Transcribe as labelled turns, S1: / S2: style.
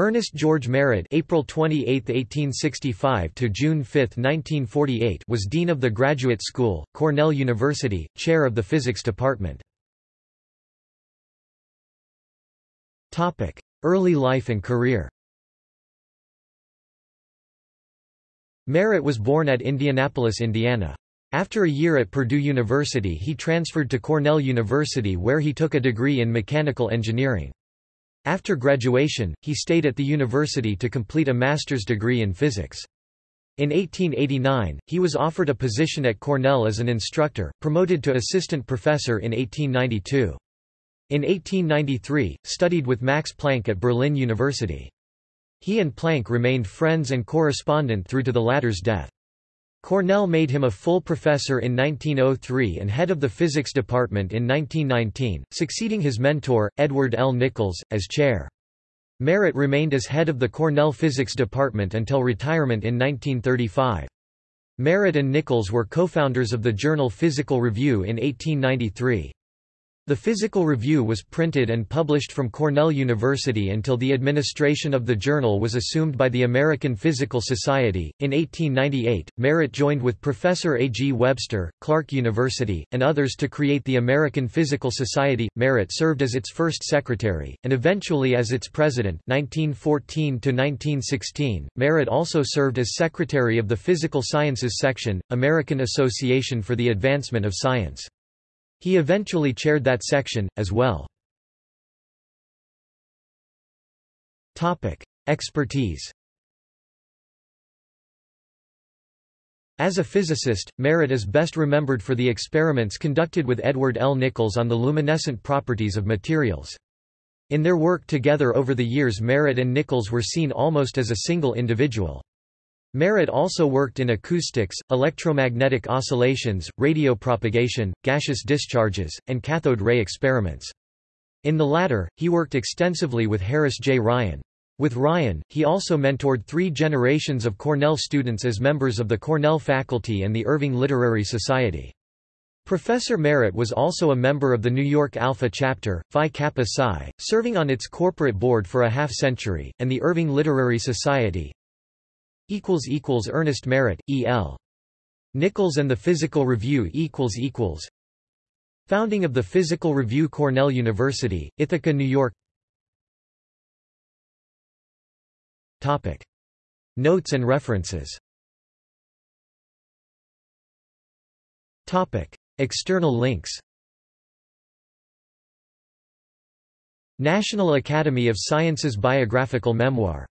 S1: Ernest George Merritt April 28, 1865 to June 5, 1948 was Dean of the Graduate School, Cornell University, Chair of the Physics Department. Early life and career Merritt was born at Indianapolis, Indiana. After a year at Purdue University he transferred to Cornell University where he took a degree in mechanical engineering. After graduation, he stayed at the university to complete a master's degree in physics. In 1889, he was offered a position at Cornell as an instructor, promoted to assistant professor in 1892. In 1893, studied with Max Planck at Berlin University. He and Planck remained friends and correspondent through to the latter's death. Cornell made him a full professor in 1903 and head of the physics department in 1919, succeeding his mentor, Edward L. Nichols, as chair. Merritt remained as head of the Cornell physics department until retirement in 1935. Merritt and Nichols were co-founders of the journal Physical Review in 1893. The Physical Review was printed and published from Cornell University until the administration of the journal was assumed by the American Physical Society. In 1898, Merritt joined with Professor A. G. Webster, Clark University, and others to create the American Physical Society. Merritt served as its first secretary, and eventually as its president 1914 1916. Merritt also served as secretary of the Physical Sciences Section, American Association for the Advancement of Science. He eventually chaired that section, as well. Expertise As a physicist, Merritt is best remembered for the experiments conducted with Edward L. Nichols on the luminescent properties of materials. In their work together over the years Merritt and Nichols were seen almost as a single individual. Merritt also worked in acoustics, electromagnetic oscillations, radio propagation, gaseous discharges, and cathode ray experiments. In the latter, he worked extensively with Harris J. Ryan. With Ryan, he also mentored three generations of Cornell students as members of the Cornell faculty and the Irving Literary Society. Professor Merritt was also a member of the New York Alpha chapter, Phi Kappa Psi, serving on its corporate board for a half-century, and the Irving Literary Society, Ernest Merritt, E.L. Nichols and the Physical Review equals equals Founding of the Physical Review Cornell University, Ithaca, New York Topic. Notes and references Topic. External links National Academy of Sciences Biographical Memoir